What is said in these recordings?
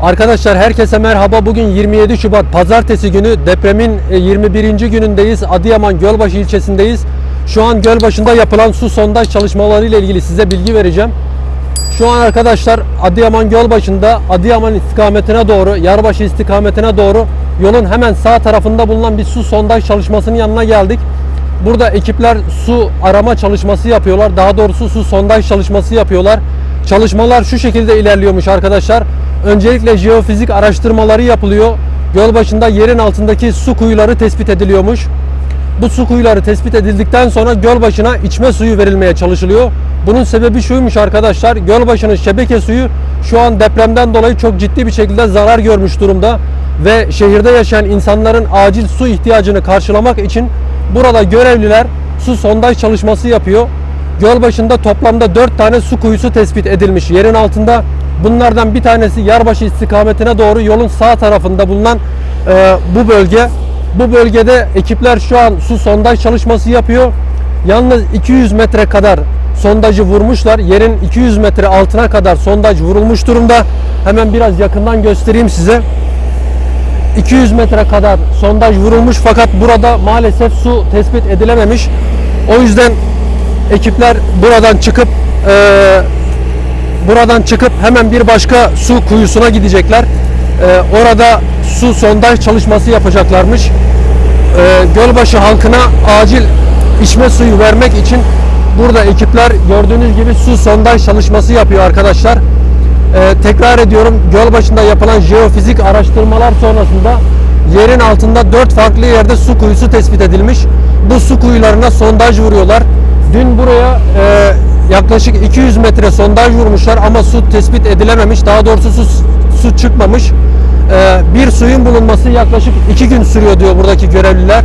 Arkadaşlar herkese merhaba. Bugün 27 Şubat Pazartesi günü depremin e, 21. günündeyiz. Adıyaman Gölbaşı ilçesindeyiz. Şu an Gölbaşı'nda yapılan su sondaj çalışmaları ile ilgili size bilgi vereceğim. Şu an arkadaşlar Adıyaman Gölbaşı'nda Adıyaman istikametine doğru, Yarbaşı istikametine doğru yolun hemen sağ tarafında bulunan bir su sondaj çalışmasının yanına geldik. Burada ekipler su arama çalışması yapıyorlar. Daha doğrusu su sondaj çalışması yapıyorlar. Çalışmalar şu şekilde ilerliyormuş arkadaşlar. Öncelikle jeofizik araştırmaları yapılıyor. Göl başında yerin altındaki su kuyuları tespit ediliyormuş. Bu su kuyuları tespit edildikten sonra göl başına içme suyu verilmeye çalışılıyor. Bunun sebebi şuymuş arkadaşlar. Göl başının şebeke suyu şu an depremden dolayı çok ciddi bir şekilde zarar görmüş durumda ve şehirde yaşayan insanların acil su ihtiyacını karşılamak için burada görevliler su sondaj çalışması yapıyor. Göl başında toplamda 4 tane su kuyusu tespit edilmiş yerin altında. Bunlardan bir tanesi Yarbaşı istikametine doğru yolun sağ tarafında bulunan e, bu bölge. Bu bölgede ekipler şu an su sondaj çalışması yapıyor. Yalnız 200 metre kadar sondajı vurmuşlar. Yerin 200 metre altına kadar sondaj vurulmuş durumda. Hemen biraz yakından göstereyim size. 200 metre kadar sondaj vurulmuş fakat burada maalesef su tespit edilememiş. O yüzden ekipler buradan çıkıp e, buradan çıkıp hemen bir başka su kuyusuna gidecekler. E, orada su sondaj çalışması yapacaklarmış. E, Gölbaşı halkına acil içme suyu vermek için burada ekipler gördüğünüz gibi su sondaj çalışması yapıyor arkadaşlar. Ee, tekrar ediyorum göl başında yapılan jeofizik araştırmalar sonrasında yerin altında 4 farklı yerde su kuyusu tespit edilmiş. Bu su kuyularına sondaj vuruyorlar. Dün buraya e, yaklaşık 200 metre sondaj vurmuşlar ama su tespit edilememiş. Daha doğrusu su, su çıkmamış. Ee, bir suyun bulunması yaklaşık 2 gün sürüyor diyor buradaki görevliler.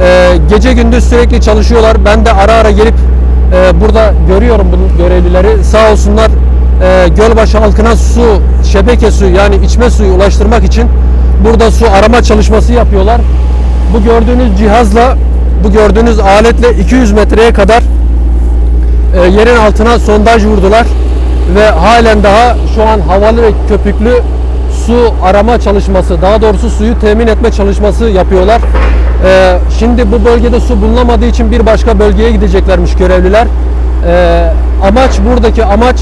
Ee, gece gündüz sürekli çalışıyorlar. Ben de ara ara gelip e, burada görüyorum bu görevlileri. Sağ olsunlar e, Gölbaşı halkına su, şebeke suyu yani içme suyu ulaştırmak için burada su arama çalışması yapıyorlar. Bu gördüğünüz cihazla, bu gördüğünüz aletle 200 metreye kadar e, yerin altına sondaj vurdular ve halen daha şu an havalı ve köpüklü su arama çalışması, daha doğrusu suyu temin etme çalışması yapıyorlar. E, şimdi bu bölgede su bulunamadığı için bir başka bölgeye gideceklermiş görevliler. E, amaç buradaki amaç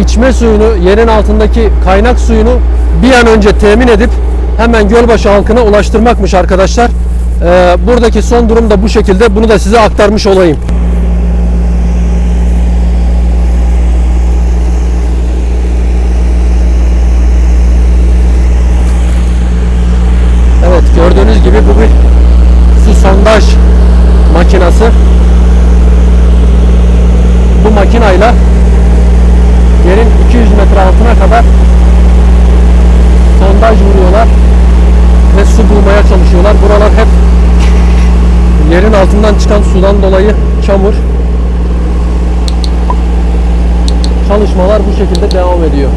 içme suyunu, yerin altındaki kaynak suyunu bir an önce temin edip hemen Gölbaşı halkına ulaştırmakmış arkadaşlar. Ee, buradaki son durum da bu şekilde. Bunu da size aktarmış olayım. Gördüğünüz gibi bu bir su sondaj makinası. Bu makinayla yerin 200 metre altına kadar sondaj vuruyorlar ve su bulmaya çalışıyorlar. Buralar hep yerin altından çıkan sudan dolayı çamur. Çalışmalar bu şekilde devam ediyor.